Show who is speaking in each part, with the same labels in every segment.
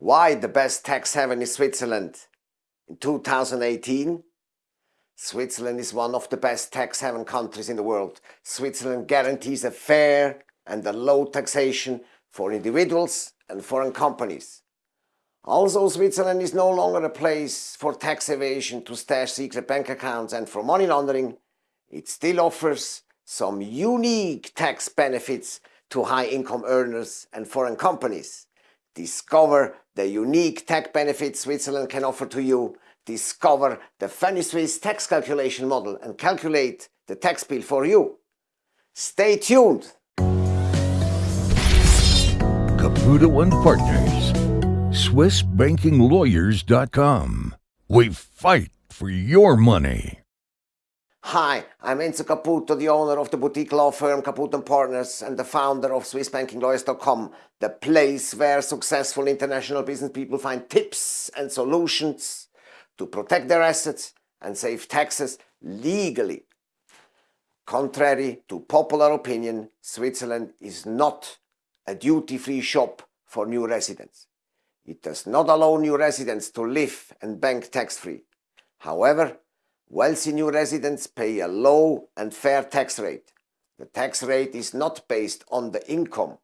Speaker 1: Why the best tax haven is Switzerland? In 2018, Switzerland is one of the best tax haven countries in the world. Switzerland guarantees a fair and a low taxation for individuals and foreign companies. Also, Switzerland is no longer a place for tax evasion to stash secret bank accounts and for money laundering. It still offers some unique tax benefits to high-income earners and foreign companies. Discover the unique tax benefits Switzerland can offer to you. Discover the Funny Swiss tax calculation model and calculate the tax bill for you. Stay tuned.
Speaker 2: Caputo and Partners. SwissBankingLawyers.com. We fight for your money.
Speaker 1: Hi, I'm Enzo Caputo, the owner of the boutique law firm Caputo & Partners and the founder of SwissBankingLawyers.com, the place where successful international business people find tips and solutions to protect their assets and save taxes legally. Contrary to popular opinion, Switzerland is not a duty-free shop for new residents. It does not allow new residents to live and bank tax-free. However, Wealthy new residents pay a low and fair tax rate. The tax rate is not based on the income.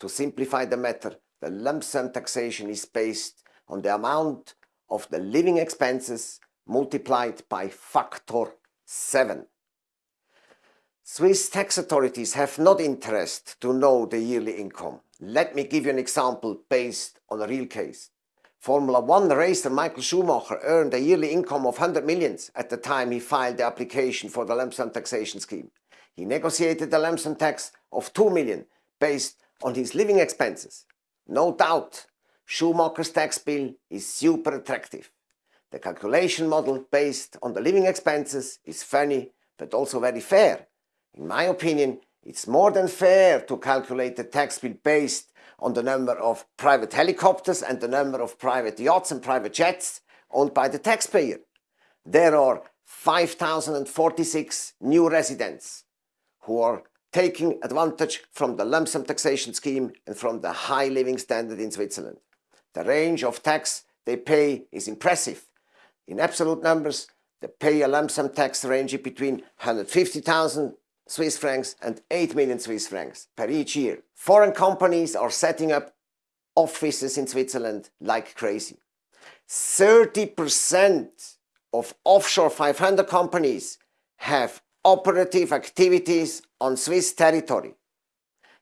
Speaker 1: To simplify the matter, the lump sum taxation is based on the amount of the living expenses multiplied by factor 7. Swiss tax authorities have not interest to know the yearly income. Let me give you an example based on a real case. Formula One racer Michael Schumacher earned a yearly income of 100 millions at the time he filed the application for the lump sum taxation scheme. He negotiated a lump sum tax of 2 million based on his living expenses. No doubt, Schumacher's tax bill is super attractive. The calculation model based on the living expenses is funny but also very fair. In my opinion, it's more than fair to calculate the tax bill based on the number of private helicopters and the number of private yachts and private jets owned by the taxpayer. There are 5,046 new residents who are taking advantage from the lump sum taxation scheme and from the high living standard in Switzerland. The range of tax they pay is impressive. In absolute numbers, they pay a lump sum tax ranging between 150,000 Swiss francs and 8 million Swiss francs per each year. Foreign companies are setting up offices in Switzerland like crazy. 30% of offshore 500 companies have operative activities on Swiss territory.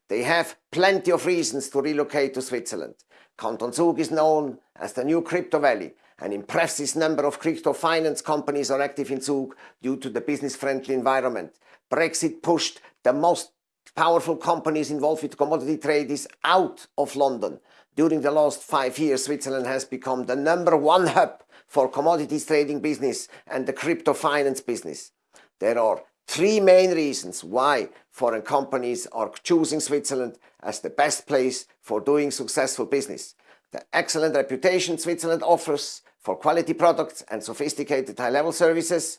Speaker 1: They have plenty of reasons to relocate to Switzerland. Canton Zug is known as the new crypto valley. An impressive number of crypto finance companies are active in Zug due to the business-friendly environment. Brexit pushed the most powerful companies involved with commodity trade is out of London. During the last five years, Switzerland has become the number one hub for commodities trading business and the crypto finance business. There are three main reasons why foreign companies are choosing Switzerland as the best place for doing successful business. The excellent reputation Switzerland offers for quality products and sophisticated high-level services,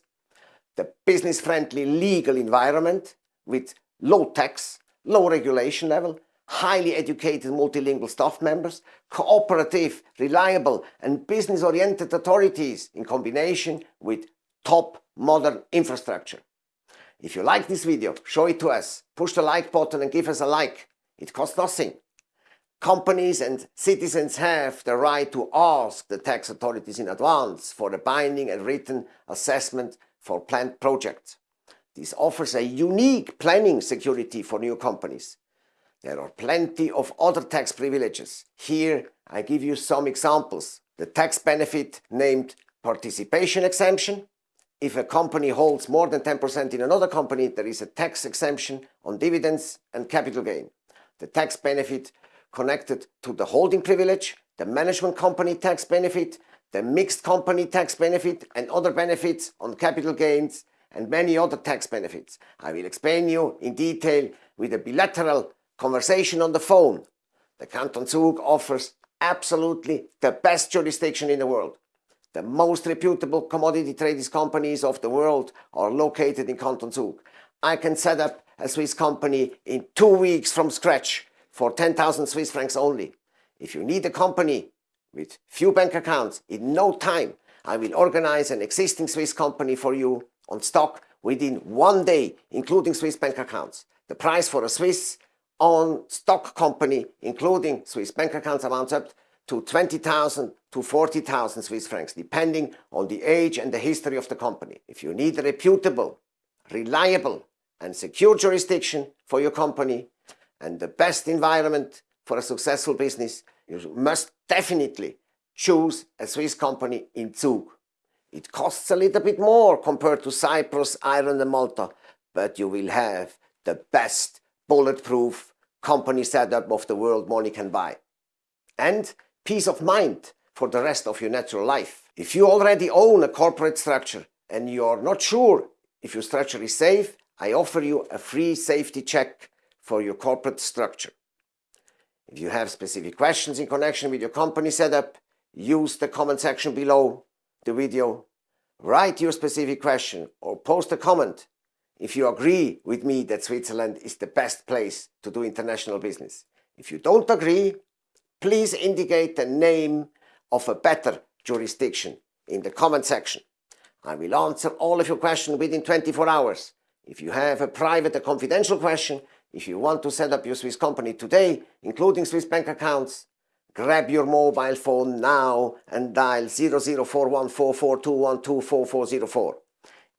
Speaker 1: the business-friendly legal environment with low tax, low regulation level, highly educated multilingual staff members, cooperative, reliable and business-oriented authorities in combination with top modern infrastructure. If you like this video, show it to us, push the like button and give us a like. It costs nothing. Companies and citizens have the right to ask the tax authorities in advance for a binding and written assessment for planned projects. This offers a unique planning security for new companies. There are plenty of other tax privileges. Here I give you some examples. The tax benefit named participation exemption. If a company holds more than 10% in another company, there is a tax exemption on dividends and capital gain. The tax benefit connected to the holding privilege, the management company tax benefit, the mixed company tax benefit and other benefits on capital gains and many other tax benefits. I will explain you in detail with a bilateral conversation on the phone. The Canton Zug offers absolutely the best jurisdiction in the world. The most reputable commodity trading companies of the world are located in Canton Zug. I can set up a Swiss company in two weeks from scratch for 10,000 Swiss francs only. If you need a company with few bank accounts in no time. I will organize an existing Swiss company for you on stock within one day, including Swiss bank accounts. The price for a Swiss on stock company, including Swiss bank accounts, amounts up to 20,000 to 40,000 Swiss francs, depending on the age and the history of the company. If you need a reputable, reliable, and secure jurisdiction for your company and the best environment for a successful business, you must definitely choose a Swiss company in Zug. It costs a little bit more compared to Cyprus, Ireland, and Malta, but you will have the best bulletproof company setup of the world money can buy. And peace of mind for the rest of your natural life. If you already own a corporate structure and you're not sure if your structure is safe, I offer you a free safety check for your corporate structure. If you have specific questions in connection with your company setup, use the comment section below the video. Write your specific question or post a comment if you agree with me that Switzerland is the best place to do international business. If you don't agree, please indicate the name of a better jurisdiction in the comment section. I will answer all of your questions within 24 hours. If you have a private or confidential question, if you want to set up your Swiss company today, including Swiss bank accounts, grab your mobile phone now and dial 00414421244404.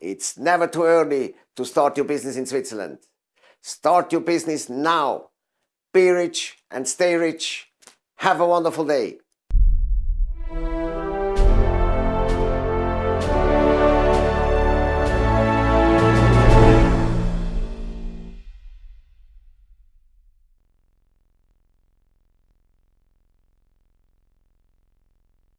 Speaker 1: It's never too early to start your business in Switzerland. Start your business now. Be rich and stay rich. Have a wonderful day.